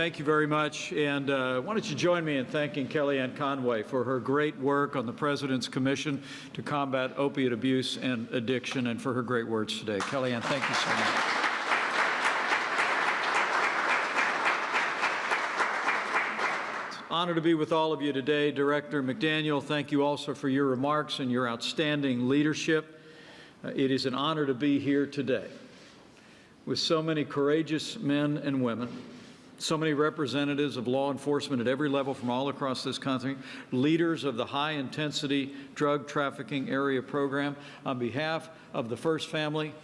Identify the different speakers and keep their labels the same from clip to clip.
Speaker 1: Thank you very much. And uh, why don't you join me in thanking Kellyanne Conway for her great work on the President's Commission to combat opiate abuse and addiction and for her great words today. Kellyanne, thank you so much. Honor to be with all of you today. Director McDaniel, thank you also for your remarks and your outstanding leadership. Uh, it is an honor to be here today with so many courageous men and women, so many representatives of law enforcement at every level from all across this country, leaders of the high-intensity drug trafficking area program. On behalf of the First Family,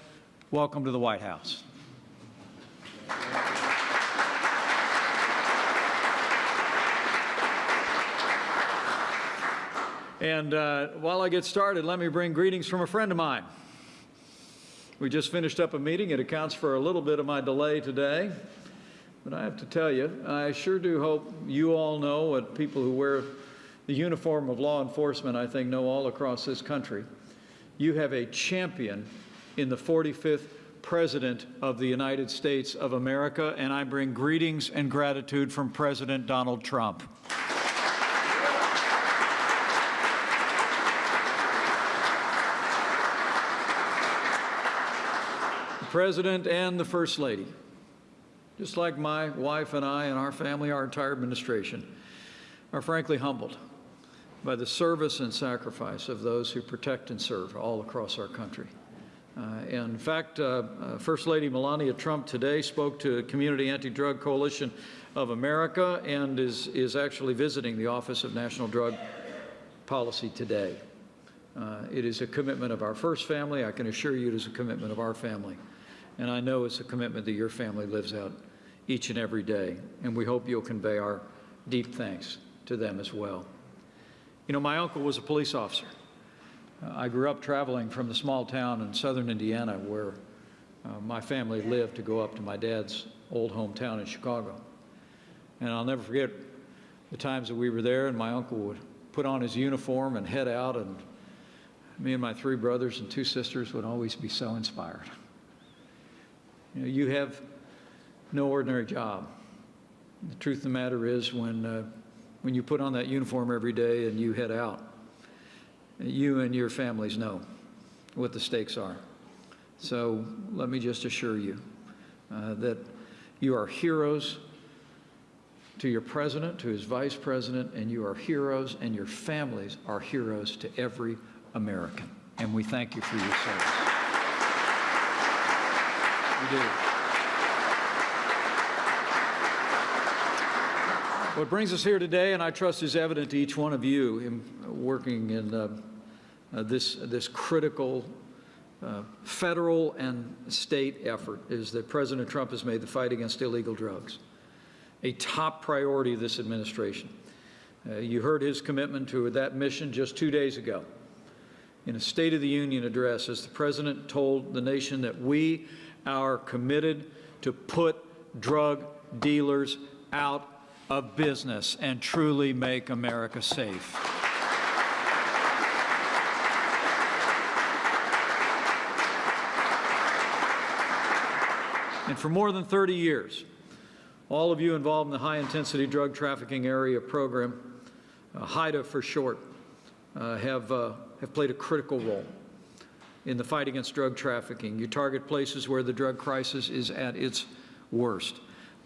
Speaker 1: welcome to the White House. And uh, while I get started, let me bring greetings from a friend of mine. We just finished up a meeting. It accounts for a little bit of my delay today. But I have to tell you, I sure do hope you all know what people who wear the uniform of law enforcement, I think, know all across this country. You have a champion in the 45th President of the United States of America, and I bring greetings and gratitude from President Donald Trump. the President and the First Lady, just like my wife and I and our family, our entire administration, are frankly humbled by the service and sacrifice of those who protect and serve all across our country. Uh, in fact, uh, uh, First Lady Melania Trump today spoke to Community Anti-Drug Coalition of America and is, is actually visiting the Office of National Drug Policy today. Uh, it is a commitment of our first family. I can assure you it is a commitment of our family. And I know it's a commitment that your family lives out each and every day. And we hope you'll convey our deep thanks to them as well. You know, my uncle was a police officer. Uh, I grew up traveling from the small town in southern Indiana where uh, my family lived to go up to my dad's old hometown in Chicago. And I'll never forget the times that we were there and my uncle would put on his uniform and head out and me and my three brothers and two sisters would always be so inspired. You, know, you have no ordinary job. The truth of the matter is when, uh, when you put on that uniform every day and you head out, you and your families know what the stakes are. So let me just assure you uh, that you are heroes to your president, to his vice president, and you are heroes, and your families are heroes to every American. And we thank you for your service. We do. What brings us here today, and I trust is evident to each one of you in working in uh, uh, this, this critical uh, federal and state effort, is that President Trump has made the fight against illegal drugs a top priority of this administration. Uh, you heard his commitment to that mission just two days ago in a State of the Union address as the President told the nation that we are committed to put drug dealers out of business and truly make America safe. And for more than 30 years, all of you involved in the high-intensity drug trafficking area program, uh, HIDTA for short, uh, have, uh, have played a critical role in the fight against drug trafficking. You target places where the drug crisis is at its worst.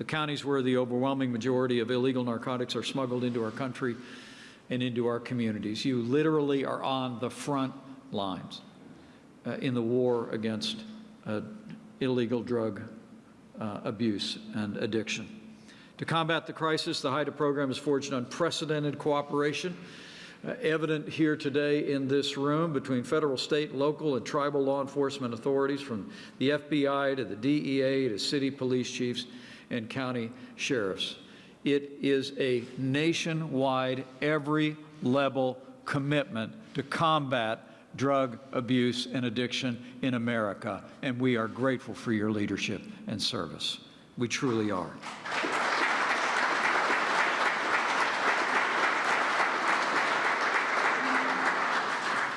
Speaker 1: The counties where the overwhelming majority of illegal narcotics are smuggled into our country and into our communities. You literally are on the front lines uh, in the war against uh, illegal drug uh, abuse and addiction. To combat the crisis, the HIDTA program has forged unprecedented cooperation uh, evident here today in this room between federal, state, local, and tribal law enforcement authorities from the FBI to the DEA to city police chiefs and county sheriffs. It is a nationwide, every level commitment to combat drug abuse and addiction in America, and we are grateful for your leadership and service. We truly are.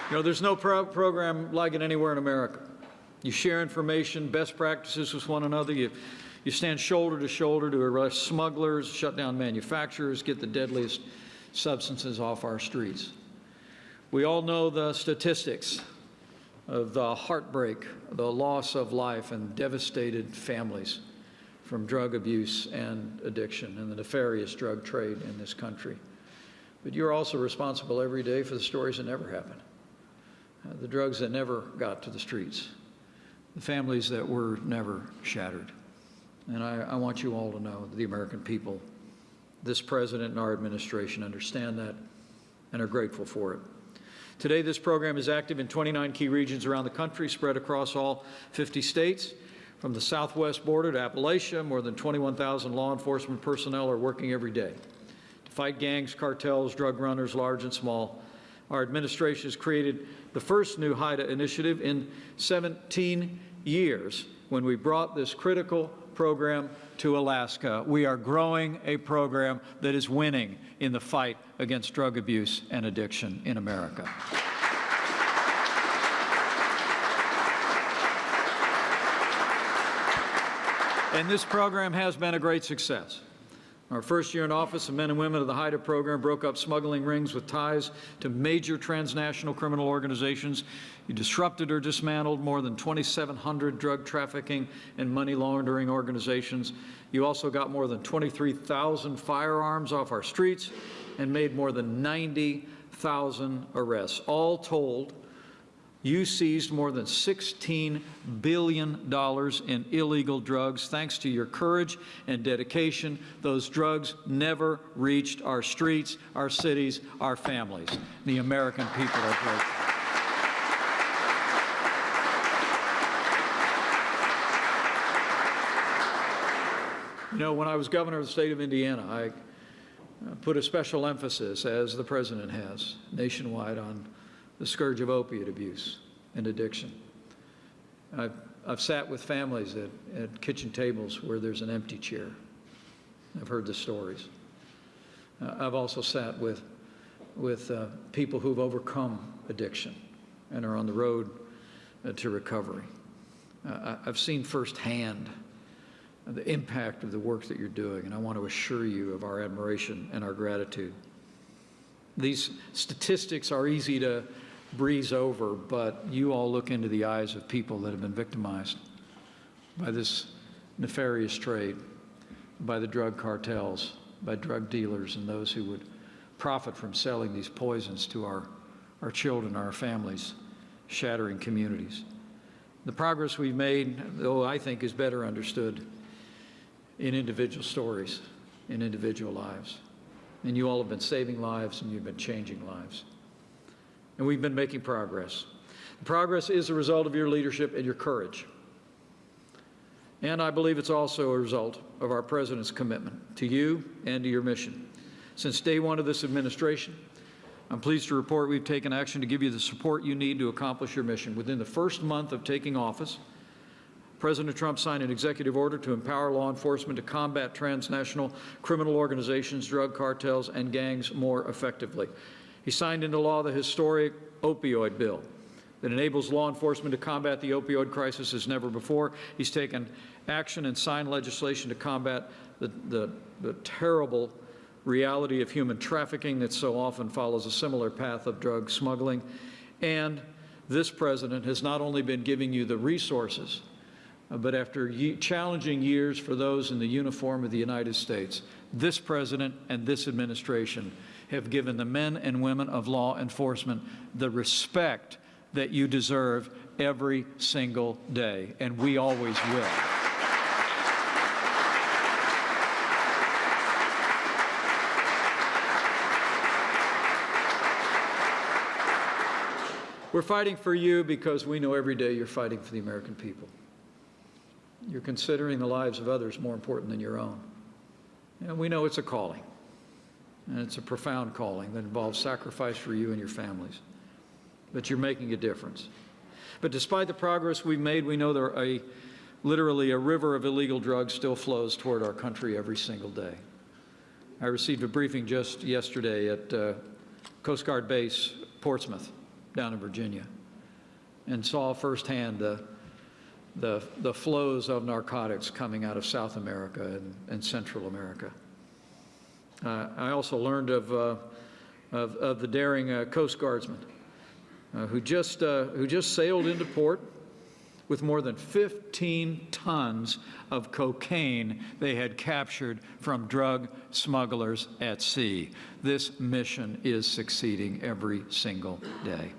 Speaker 1: You know, there's no pro program like it anywhere in America. You share information, best practices with one another. You, You stand shoulder to shoulder to arrest smugglers, shut down manufacturers, get the deadliest substances off our streets. We all know the statistics of the heartbreak, the loss of life, and devastated families from drug abuse and addiction and the nefarious drug trade in this country. But you're also responsible every day for the stories that never happened, uh, the drugs that never got to the streets, the families that were never shattered. And I, I want you all to know, that the American people, this president and our administration understand that and are grateful for it. Today, this program is active in 29 key regions around the country, spread across all 50 states. From the southwest border to Appalachia, more than 21,000 law enforcement personnel are working every day to fight gangs, cartels, drug runners, large and small. Our administration has created the first new HIDTA initiative in 17 years when we brought this critical program to Alaska. We are growing a program that is winning in the fight against drug abuse and addiction in America. And this program has been a great success. Our first year in office, the men and women of the HIDTA program broke up smuggling rings with ties to major transnational criminal organizations. You disrupted or dismantled more than 2,700 drug trafficking and money laundering organizations. You also got more than 23,000 firearms off our streets and made more than 90,000 arrests. All told, you seized more than $16 billion in illegal drugs. Thanks to your courage and dedication, those drugs never reached our streets, our cities, our families. The American people are grateful. You know, when I was governor of the state of Indiana, I uh, put a special emphasis, as the president has, nationwide on the scourge of opiate abuse and addiction. I've, I've sat with families at, at kitchen tables where there's an empty chair. I've heard the stories. Uh, I've also sat with, with uh, people who've overcome addiction and are on the road uh, to recovery. Uh, I've seen firsthand the impact of the work that you're doing, and I want to assure you of our admiration and our gratitude. These statistics are easy to breeze over, but you all look into the eyes of people that have been victimized by this nefarious trade, by the drug cartels, by drug dealers, and those who would profit from selling these poisons to our, our children, our families, shattering communities. The progress we've made, though I think, is better understood in individual stories, in individual lives. And you all have been saving lives and you've been changing lives. And we've been making progress. The progress is a result of your leadership and your courage. And I believe it's also a result of our President's commitment to you and to your mission. Since day one of this administration, I'm pleased to report we've taken action to give you the support you need to accomplish your mission. Within the first month of taking office, President Trump signed an executive order to empower law enforcement to combat transnational criminal organizations, drug cartels, and gangs more effectively. He signed into law the historic opioid bill that enables law enforcement to combat the opioid crisis as never before. He's taken action and signed legislation to combat the, the, the terrible reality of human trafficking that so often follows a similar path of drug smuggling. And this president has not only been giving you the resources, uh, but after ye challenging years for those in the uniform of the United States, this president and this administration have given the men and women of law enforcement the respect that you deserve every single day, and we always will. We're fighting for you because we know every day you're fighting for the American people. You're considering the lives of others more important than your own. And we know it's a calling. And it's a profound calling that involves sacrifice for you and your families. But you're making a difference. But despite the progress we've made, we know there a literally a river of illegal drugs still flows toward our country every single day. I received a briefing just yesterday at uh, Coast Guard Base Portsmouth down in Virginia and saw firsthand the the, the flows of narcotics coming out of South America and, and Central America. Uh, I also learned of, uh, of, of the daring uh, Coast Guardsman who, just, who just sailed into port with more than 15 tons of cocaine they had captured from drug smugglers at sea. This mission is succeeding every single day.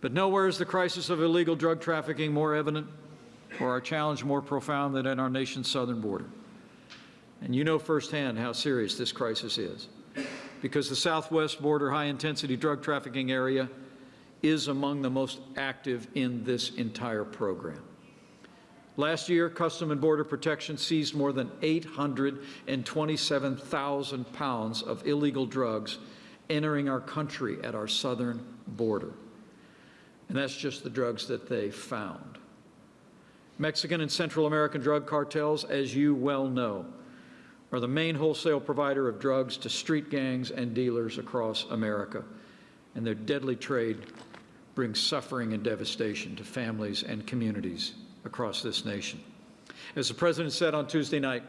Speaker 1: But nowhere is the crisis of illegal drug trafficking more evident or our challenge more profound than at our nation's southern border. And you know firsthand how serious this crisis is because the southwest border high intensity drug trafficking area is among the most active in this entire program. Last year, Custom and Border Protection seized more than 827,000 pounds of illegal drugs entering our country at our southern border. And that's just the drugs that they found. Mexican and Central American drug cartels, as you well know, are the main wholesale provider of drugs to street gangs and dealers across America. And their deadly trade brings suffering and devastation to families and communities across this nation. As the President said on Tuesday night,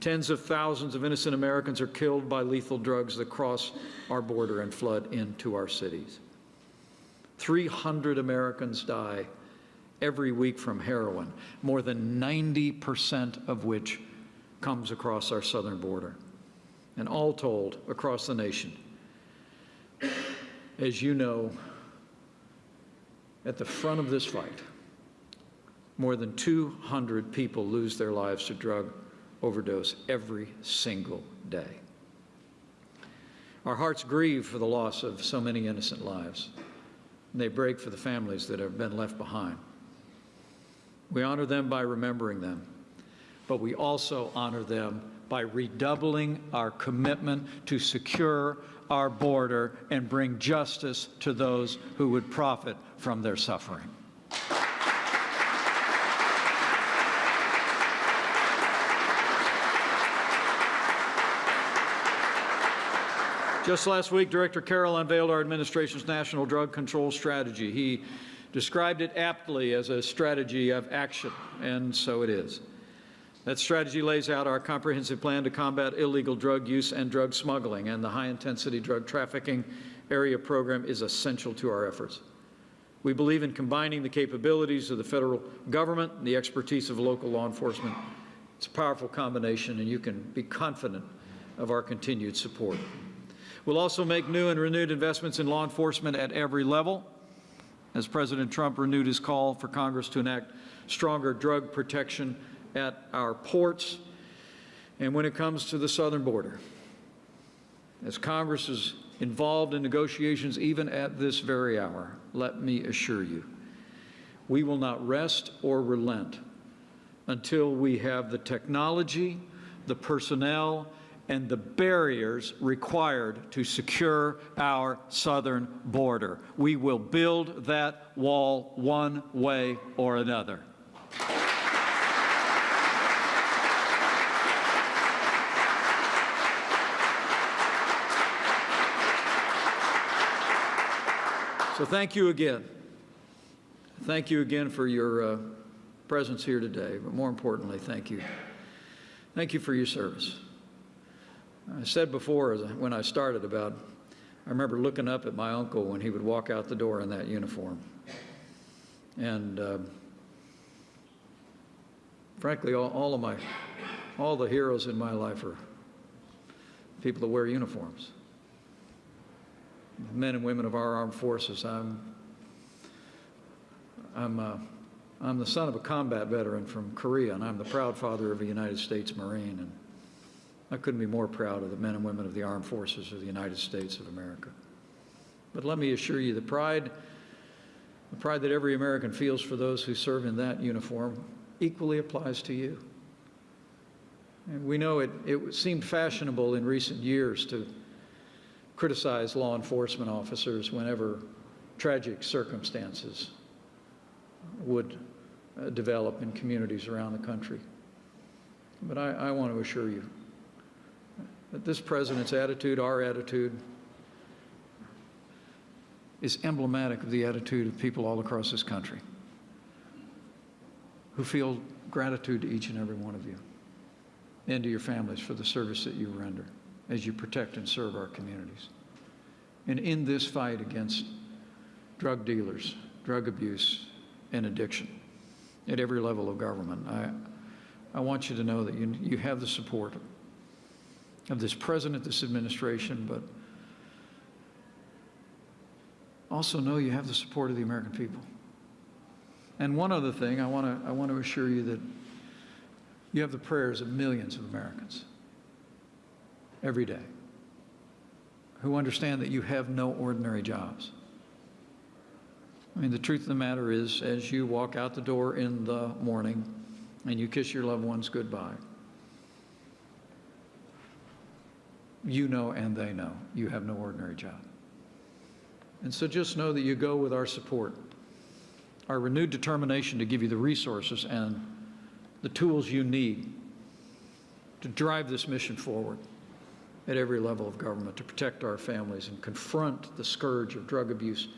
Speaker 1: tens of thousands of innocent Americans are killed by lethal drugs that cross our border and flood into our cities. 300 Americans die every week from heroin, more than 90% of which comes across our southern border. And all told, across the nation, as you know, at the front of this fight, more than 200 people lose their lives to drug overdose every single day. Our hearts grieve for the loss of so many innocent lives. And they break for the families that have been left behind. We honor them by remembering them, but we also honor them by redoubling our commitment to secure our border and bring justice to those who would profit from their suffering. Just last week, Director Carroll unveiled our administration's national drug control strategy. He described it aptly as a strategy of action, and so it is. That strategy lays out our comprehensive plan to combat illegal drug use and drug smuggling, and the high-intensity drug trafficking area program is essential to our efforts. We believe in combining the capabilities of the federal government and the expertise of local law enforcement. It's a powerful combination, and you can be confident of our continued support. We'll also make new and renewed investments in law enforcement at every level, as President Trump renewed his call for Congress to enact stronger drug protection at our ports and when it comes to the southern border. As Congress is involved in negotiations even at this very hour, let me assure you, we will not rest or relent until we have the technology, the personnel, and the barriers required to secure our southern border. We will build that wall one way or another. So thank you again. Thank you again for your uh, presence here today, but more importantly, thank you. Thank you for your service. I said before when I started about, I remember looking up at my uncle when he would walk out the door in that uniform. And uh, frankly, all, all, of my, all the heroes in my life are people that wear uniforms. Men and women of our armed forces. I'm, I'm, uh, I'm the son of a combat veteran from Korea, and I'm the proud father of a United States Marine. And I couldn't be more proud of the men and women of the armed forces of the United States of America. But let me assure you, the pride, the pride that every American feels for those who serve in that uniform equally applies to you. And we know it, it seemed fashionable in recent years to criticize law enforcement officers whenever tragic circumstances would uh, develop in communities around the country. But I, I want to assure you, that this president's attitude, our attitude, is emblematic of the attitude of people all across this country. who feel gratitude to each and every one of you and to your families for the service that you render as you protect and serve our communities. And in this fight against drug dealers, drug abuse, and addiction at every level of government, I, I want you to know that you, you have the support of this president, this administration, but also know you have the support of the American people. And one other thing, I want to I want to assure you that you have the prayers of millions of Americans every day who understand that you have no ordinary jobs. I mean, the truth of the matter is, as you walk out the door in the morning and you kiss your loved ones goodbye, you know and they know you have no ordinary job. And so just know that you go with our support, our renewed determination to give you the resources and the tools you need to drive this mission forward at every level of government, to protect our families and confront the scourge of drug abuse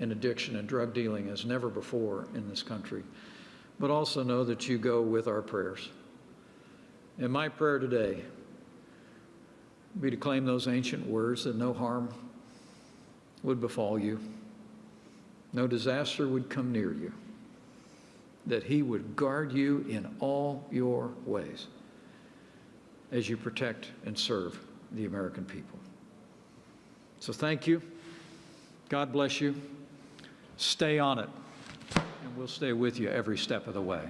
Speaker 1: and addiction and drug dealing as never before in this country. But also know that you go with our prayers. And my prayer today be to claim those ancient words that no harm would befall you, no disaster would come near you, that He would guard you in all your ways as you protect and serve the American people. So thank you. God bless you. Stay on it, and we'll stay with you every step of the way.